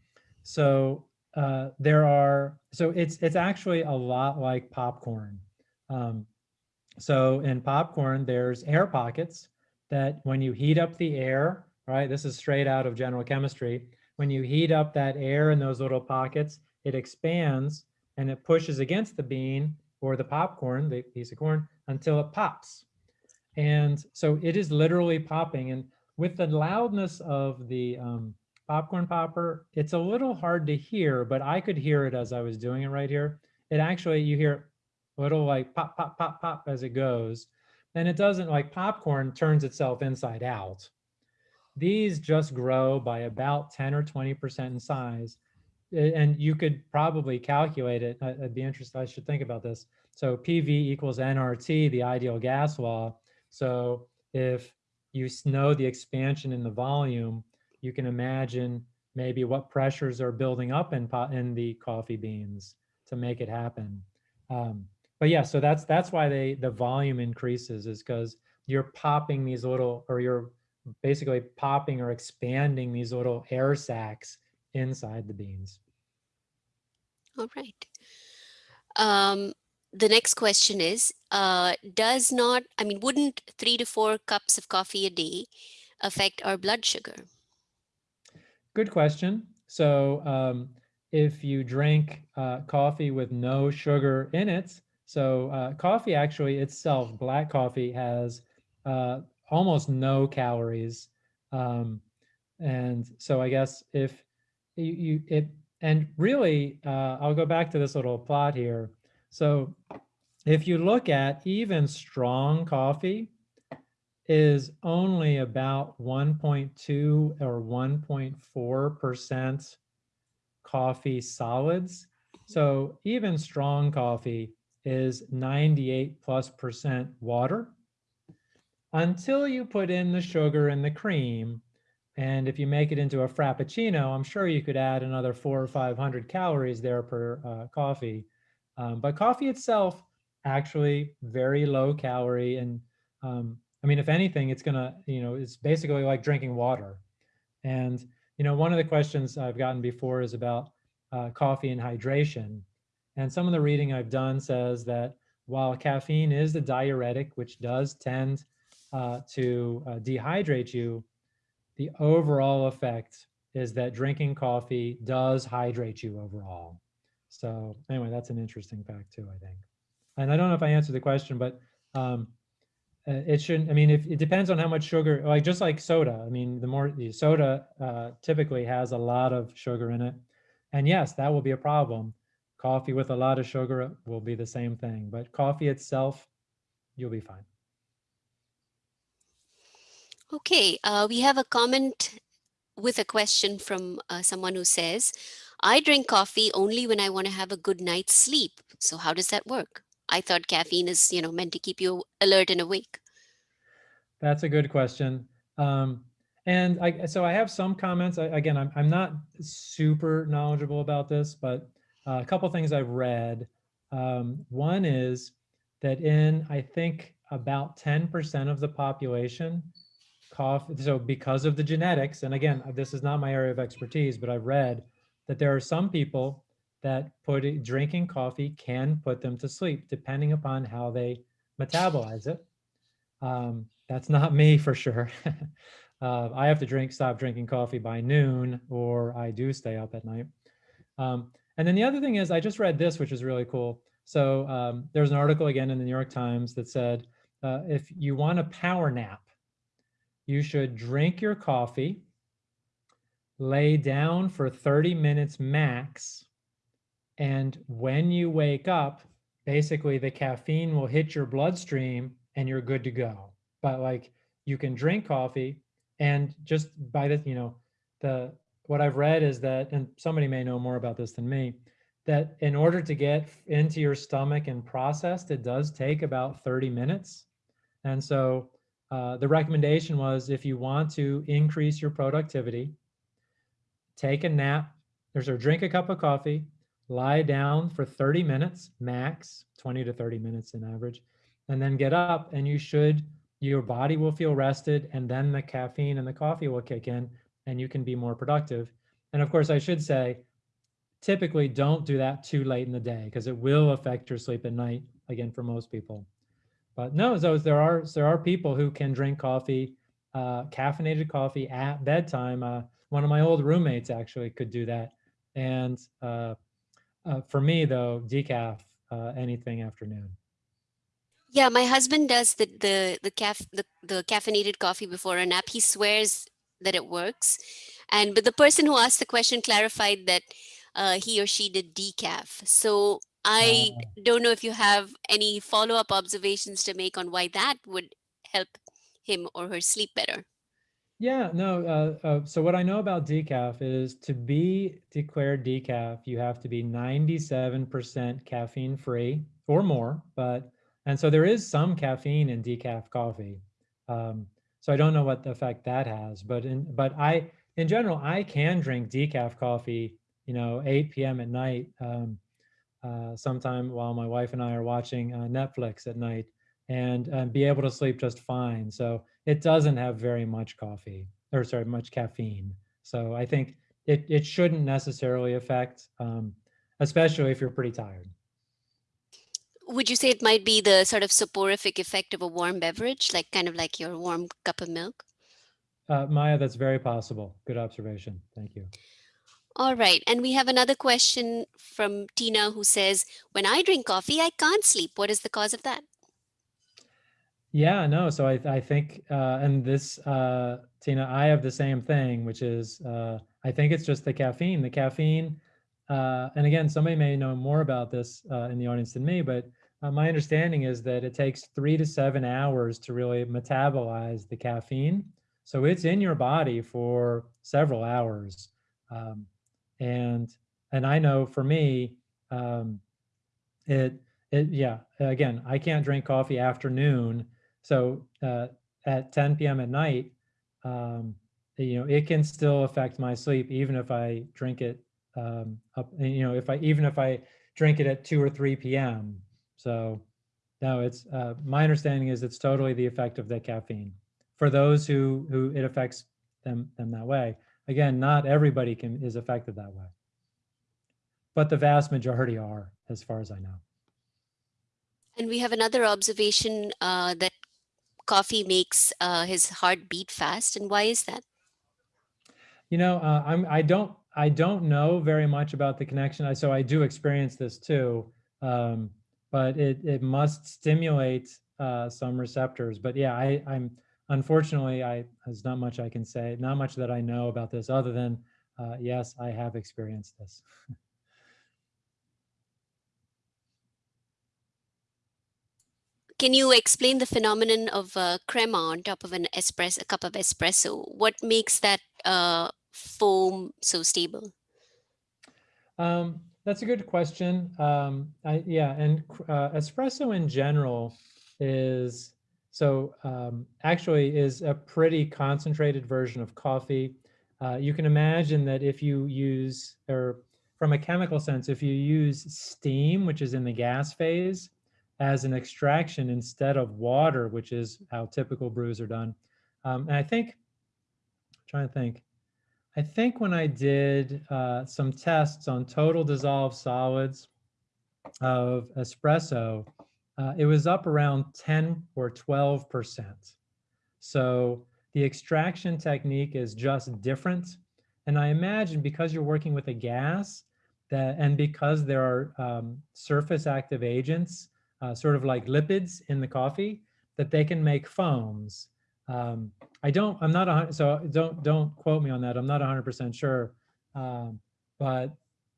so uh, there are so it's it's actually a lot like popcorn. Um, so in popcorn, there's air pockets that when you heat up the air, right? This is straight out of general chemistry. When you heat up that air in those little pockets, it expands and it pushes against the bean or the popcorn, the piece of corn, until it pops. And so it is literally popping. And with the loudness of the um, popcorn popper, it's a little hard to hear, but I could hear it as I was doing it right here. It actually, you hear a little like pop, pop, pop, pop as it goes. And it doesn't like popcorn turns itself inside out. These just grow by about 10 or 20% in size. And you could probably calculate it. I'd be interested, I should think about this. So PV equals nRT, the ideal gas law. So if you know the expansion in the volume, you can imagine maybe what pressures are building up in, in the coffee beans to make it happen. Um, but yeah, so that's that's why they the volume increases is because you're popping these little, or you're basically popping or expanding these little air sacs inside the beans. All right. Um, the next question is, uh, does not, I mean, wouldn't three to four cups of coffee a day affect our blood sugar? Good question. So um, if you drink uh, coffee with no sugar in it, so uh, coffee actually itself, black coffee has uh, almost no calories. Um, and so I guess if you, you it, and really, uh, I'll go back to this little plot here. So if you look at even strong coffee is only about 1.2 or 1.4% coffee solids. So even strong coffee is 98 plus percent water until you put in the sugar and the cream. And if you make it into a Frappuccino, I'm sure you could add another four or 500 calories there per uh, coffee. Um, but coffee itself, actually very low calorie. And um, I mean, if anything, it's gonna, you know, it's basically like drinking water. And, you know, one of the questions I've gotten before is about uh, coffee and hydration. And some of the reading I've done says that while caffeine is the diuretic, which does tend uh, to uh, dehydrate you, the overall effect is that drinking coffee does hydrate you overall. So anyway, that's an interesting fact too, I think. And I don't know if I answered the question, but um, uh, it shouldn't, I mean, if it depends on how much sugar, like just like soda, I mean, the more the soda uh, typically has a lot of sugar in it. And yes, that will be a problem. Coffee with a lot of sugar will be the same thing, but coffee itself, you'll be fine. Okay, uh, we have a comment with a question from uh, someone who says, I drink coffee only when I want to have a good night's sleep. So how does that work? I thought caffeine is, you know, meant to keep you alert and awake. That's a good question. Um, and I, so I have some comments. I, again, I'm, I'm not super knowledgeable about this, but uh, a couple things I've read. Um, one is that in, I think, about 10% of the population, cough, so because of the genetics, and again, this is not my area of expertise, but I've read that there are some people that put drinking coffee can put them to sleep, depending upon how they metabolize it. Um, that's not me for sure. uh, I have to drink, stop drinking coffee by noon, or I do stay up at night. Um, and then the other thing is, I just read this, which is really cool. So um, there's an article again in the New York Times that said, uh, if you want a power nap, you should drink your coffee, lay down for 30 minutes max, and when you wake up, basically the caffeine will hit your bloodstream and you're good to go. But like you can drink coffee and just by the, you know, the, what I've read is that, and somebody may know more about this than me, that in order to get into your stomach and processed, it does take about 30 minutes. And so uh, the recommendation was if you want to increase your productivity, take a nap, there's or drink a cup of coffee, lie down for 30 minutes max, 20 to 30 minutes in average, and then get up and you should, your body will feel rested and then the caffeine and the coffee will kick in and you can be more productive. And of course, I should say, typically don't do that too late in the day because it will affect your sleep at night, again, for most people. But no, there are there are people who can drink coffee, uh, caffeinated coffee at bedtime. Uh, one of my old roommates actually could do that. And uh, uh, for me though, decaf, uh, anything afternoon. Yeah, my husband does the the the caf the, the caffeinated coffee before a nap. He swears that it works, and but the person who asked the question clarified that uh, he or she did decaf. So I Uh, don't know if you have any follow up observations to make on why that would help him or her sleep better. Yeah, no. Uh, uh, so what I know about decaf is to be declared decaf, you have to be 97% caffeine free or more. But and so there is some caffeine in decaf coffee. Um, so I don't know what effect that has, but in but I in general I can drink decaf coffee, you know, 8 p.m. at night, um, uh, sometime while my wife and I are watching uh, Netflix at night, and uh, be able to sleep just fine. So it doesn't have very much coffee or sorry, much caffeine. So I think it, it shouldn't necessarily affect, um, especially if you're pretty tired. Would you say it might be the sort of soporific effect of a warm beverage, like kind of like your warm cup of milk? Uh, Maya, that's very possible. Good observation. Thank you. All right. And we have another question from Tina who says, when I drink coffee, I can't sleep. What is the cause of that? Yeah, no. So I, I think, uh, and this, uh, Tina, I have the same thing, which is, uh, I think it's just the caffeine. The caffeine, uh, and again, somebody may know more about this uh, in the audience than me, but uh, my understanding is that it takes three to seven hours to really metabolize the caffeine. So it's in your body for several hours. Um, and and I know for me, um, it it yeah. Again, I can't drink coffee afternoon, so uh, at 10 p.m. at night, um, you know, it can still affect my sleep even if I drink it um, up. You know, if I even if I drink it at 2 or 3 p.m. So no, it's uh, my understanding is it's totally the effect of the caffeine for those who who it affects them them that way. Again, not everybody can is affected that way. But the vast majority are, as far as I know. And we have another observation uh, that coffee makes uh, his heart beat fast. And why is that? You know, uh, I'm I don't I don't know very much about the connection. I, so I do experience this too, um, but it it must stimulate uh, some receptors. But yeah, I, I'm unfortunately, I there's not much I can say, not much that I know about this other than, uh, yes, I have experienced this. Can you explain the phenomenon of uh, crema on top of an espresso, a cup of espresso? What makes that uh, foam so stable? Um, that's a good question. Um, I, yeah, and uh, espresso in general is so um, actually is a pretty concentrated version of coffee. Uh, you can imagine that if you use, or from a chemical sense, if you use steam, which is in the gas phase, as an extraction instead of water, which is how typical brews are done. Um, and I think, I'm trying to think, I think when I did uh, some tests on total dissolved solids of espresso, uh, it was up around 10 or 12%. So the extraction technique is just different. And I imagine because you're working with a gas that, and because there are um, surface active agents, uh, sort of like lipids in the coffee, that they can make foams. Um, I don't, I'm not, a, so don't, don't quote me on that. I'm not 100% sure. Um, but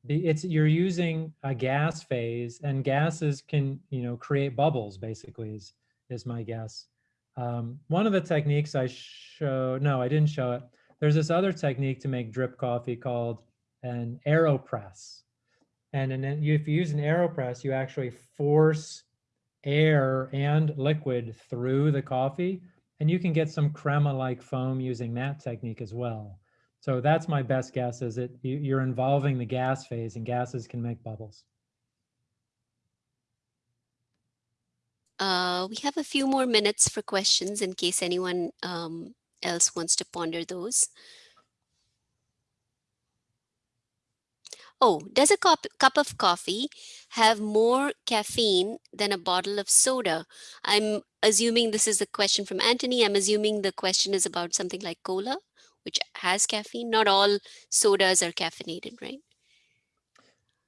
it's you're using a gas phase and gases can you know create bubbles basically is is my guess. Um, one of the techniques i show no i didn't show it. There's this other technique to make drip coffee called an aeropress. And then if you use an aeropress you actually force air and liquid through the coffee and you can get some crema like foam using that technique as well so that's my best guess is it you're involving the gas phase and gases can make bubbles. Uh, we have a few more minutes for questions in case anyone um, else wants to ponder those. Oh, does a cup, cup of coffee have more caffeine than a bottle of soda? I'm assuming this is a question from Anthony. I'm assuming the question is about something like cola which has caffeine. Not all sodas are caffeinated, right?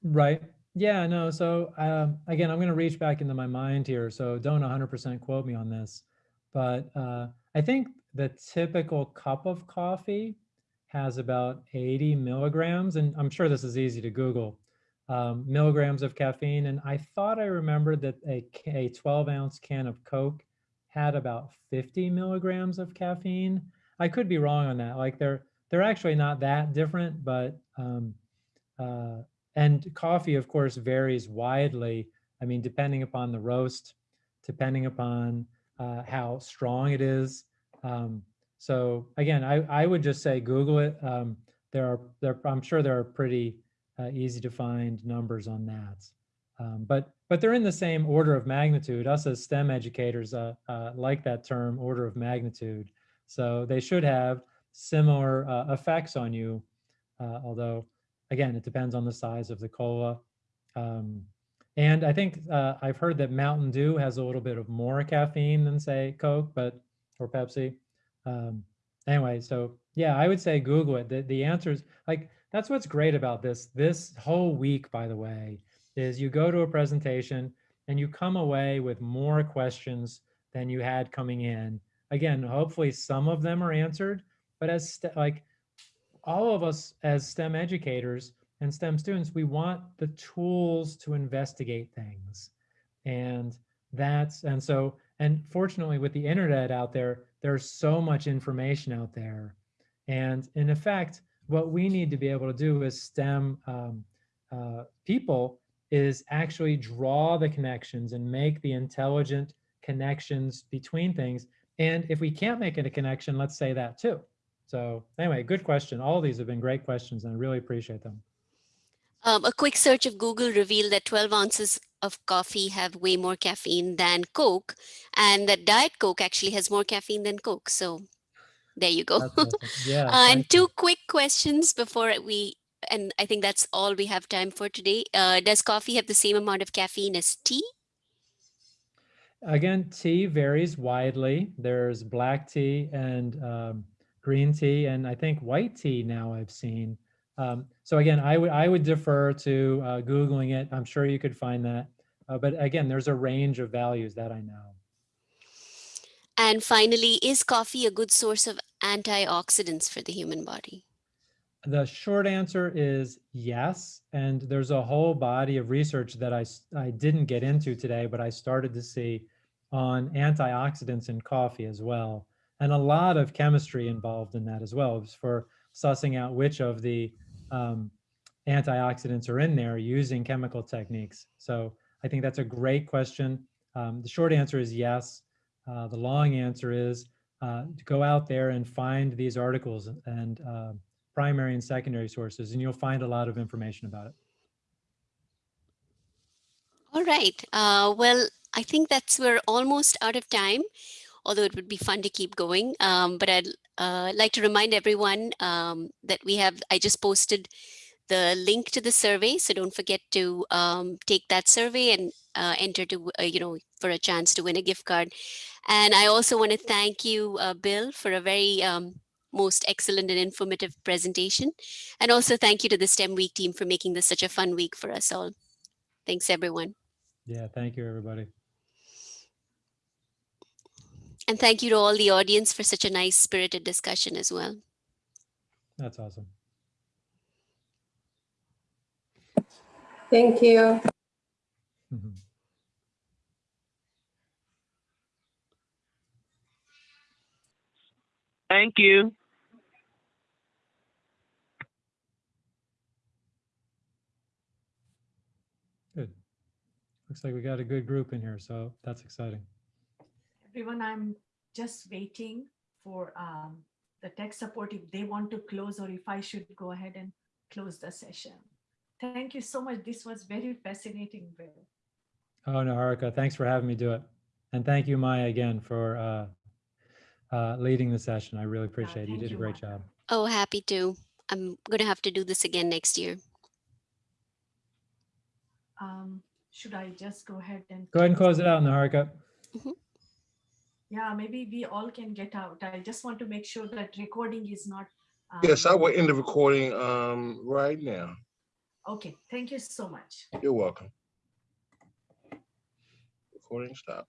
Right. Yeah, no. So um, again, I'm going to reach back into my mind here. So don't 100% quote me on this. But uh, I think the typical cup of coffee has about 80 milligrams. And I'm sure this is easy to Google. Um, milligrams of caffeine. And I thought I remembered that a, a 12 ounce can of Coke had about 50 milligrams of caffeine. I could be wrong on that. Like they're they're actually not that different, but um, uh, and coffee, of course, varies widely. I mean, depending upon the roast, depending upon uh, how strong it is. Um, so again, I, I would just say Google it. Um, there are there I'm sure there are pretty uh, easy to find numbers on that. Um, but but they're in the same order of magnitude. Us as STEM educators uh, uh, like that term, order of magnitude. So they should have similar uh, effects on you, uh, although again, it depends on the size of the cola Um, and I think uh, I've heard that Mountain Dew has a little bit of more caffeine than say Coke, but or Pepsi. Um, anyway, so yeah, I would say Google it. The, the answers like that's what's great about this. This whole week, by the way, is you go to a presentation and you come away with more questions than you had coming in. Again, hopefully some of them are answered, but as like all of us as STEM educators and STEM students, we want the tools to investigate things. And that's, and so, and fortunately with the internet out there, there's so much information out there. And in effect, what we need to be able to do as STEM um, uh, people is actually draw the connections and make the intelligent connections between things. And if we can't make it a connection, let's say that too. So anyway, good question. All these have been great questions and I really appreciate them. Um, a quick search of Google revealed that 12 ounces of coffee have way more caffeine than Coke, and that Diet Coke actually has more caffeine than Coke. So there you go. Yeah. Uh, and thank you. two quick questions before we, and I think that's all we have time for today. Uh, does coffee have the same amount of caffeine as tea? Again, tea varies widely. There's black tea and um, green tea, and I think white tea now I've seen. Um, so again, I would I would defer to uh, googling it. I'm sure you could find that. Uh, but again, there's a range of values that I know. And finally, is coffee a good source of antioxidants for the human body? The short answer is yes. And there's a whole body of research that I, I didn't get into today, but I started to see on antioxidants in coffee as well. And a lot of chemistry involved in that as well for sussing out which of the um, antioxidants are in there using chemical techniques. So I think that's a great question. Um, the short answer is yes. Uh, the long answer is uh, to go out there and find these articles and uh, primary and secondary sources, and you'll find a lot of information about it. All right. Uh, well, I think that's we're almost out of time, although it would be fun to keep going. Um, but I'd uh, like to remind everyone um, that we have, I just posted the link to the survey. So don't forget to um, take that survey and uh, enter to, uh, you know, for a chance to win a gift card. And I also want to thank you, uh, Bill, for a very um, most excellent and informative presentation. And also thank you to the STEM Week team for making this such a fun week for us all. Thanks, everyone. Yeah, thank you, everybody. And thank you to all the audience for such a nice spirited discussion as well. That's awesome. Thank you. Mhm. Thank you. Good. Looks like we got a good group in here, so that's exciting. Everyone, I'm just waiting for um, the tech support if they want to close or if I should go ahead and close the session. Thank you so much. This was very fascinating, Bill. Oh, no, Haruka, thanks for having me do it. And thank you, Maya, again, for uh, uh, leading the session. I really appreciate it. You thank did a great Maya. job. Oh, happy to. I'm going to have to do this again next year. Um, should I just go ahead and? Go ahead and close it out, Naharika. Yeah, maybe we all can get out. I just want to make sure that recording is not. Yes, I um, will end the recording um, right now. Okay, thank you so much. You're welcome. Recording stopped.